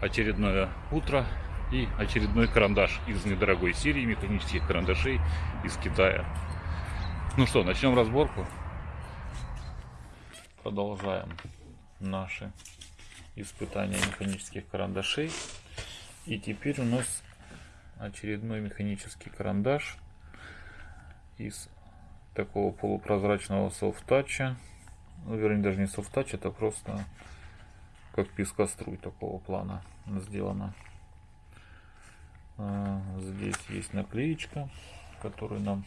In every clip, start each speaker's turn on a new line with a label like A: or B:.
A: очередное утро и очередной карандаш из недорогой серии механических карандашей из Китая. Ну что, начнем разборку. Продолжаем наши испытания механических карандашей. И теперь у нас очередной механический карандаш из такого полупрозрачного софтача. Ну, вернее, даже не софтач, это просто как пескоструй такого плана сделано. А, здесь есть наклеечка, которую нам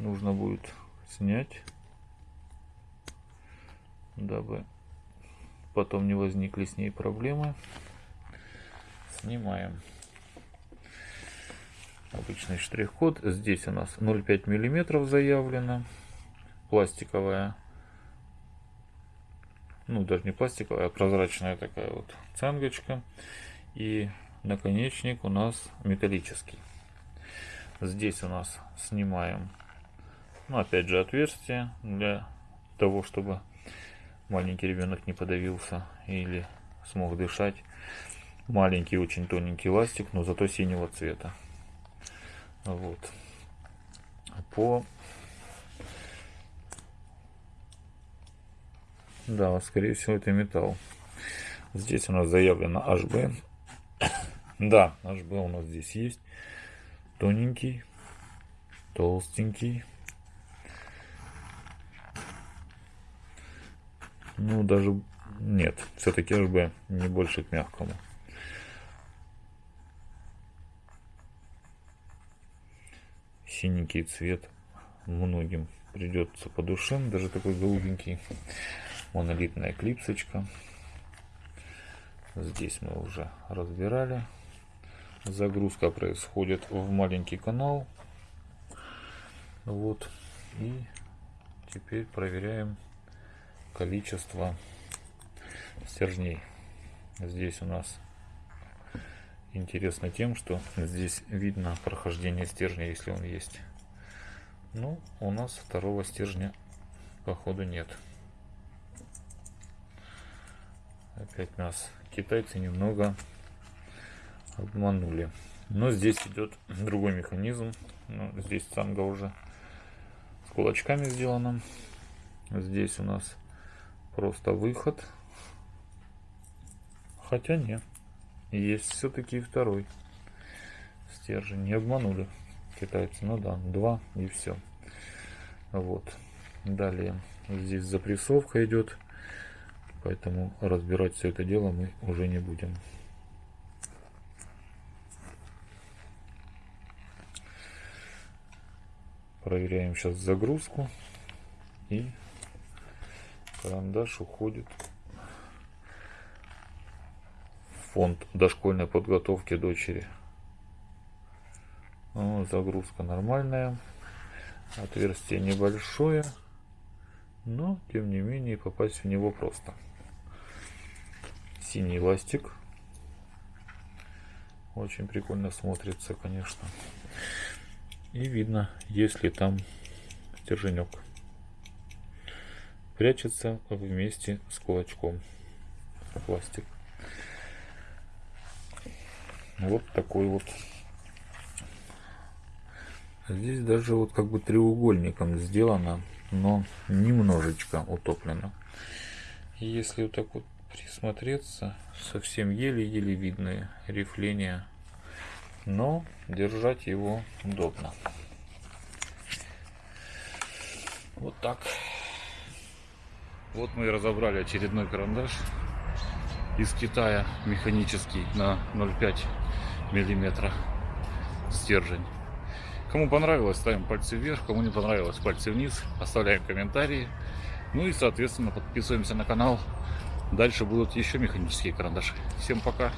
A: нужно будет снять, дабы потом не возникли с ней проблемы. Снимаем обычный штрих-код. Здесь у нас 0,5 миллиметров заявлено. Пластиковая ну даже не пластиковая, а прозрачная такая вот цангочка. И наконечник у нас металлический. Здесь у нас снимаем, ну опять же отверстие для того, чтобы маленький ребенок не подавился или смог дышать. Маленький, очень тоненький ластик, но зато синего цвета. Вот. По Да, скорее всего это металл. Здесь у нас заявлено HB. да, HB у нас здесь есть. Тоненький, толстенький. Ну, даже нет, все-таки HB не больше к мягкому. Синенький цвет многим придется по душе, даже такой голубенький монолитная клипсочка. Здесь мы уже разбирали. Загрузка происходит в маленький канал. Вот. И теперь проверяем количество стержней. Здесь у нас интересно тем, что здесь видно прохождение стержня, если он есть. Ну, у нас второго стержня походу нет. Опять нас китайцы немного обманули. Но здесь идет другой механизм. Ну, здесь цанга уже с кулачками сделана. Здесь у нас просто выход. Хотя нет. Есть все-таки второй стержень. Не обманули китайцы. Ну да, два и все. Вот. Далее здесь запрессовка идет. Поэтому разбирать все это дело мы уже не будем. Проверяем сейчас загрузку. И карандаш уходит в фонд дошкольной подготовки дочери. Ну, загрузка нормальная. Отверстие небольшое. Но, тем не менее, попасть в него просто синий ластик. Очень прикольно смотрится, конечно. И видно, если там стерженек прячется вместе с кулачком пластик. Вот такой вот. Здесь даже вот как бы треугольником сделано, но немножечко утоплено. Если вот так вот присмотреться, совсем еле-еле видные рифления, но держать его удобно. Вот так. Вот мы и разобрали очередной карандаш из Китая, механический на 0,5 миллиметра стержень. Кому понравилось, ставим пальцы вверх, кому не понравилось, пальцы вниз, оставляем комментарии. Ну и, соответственно, подписываемся на канал. Дальше будут еще механические карандаши. Всем пока!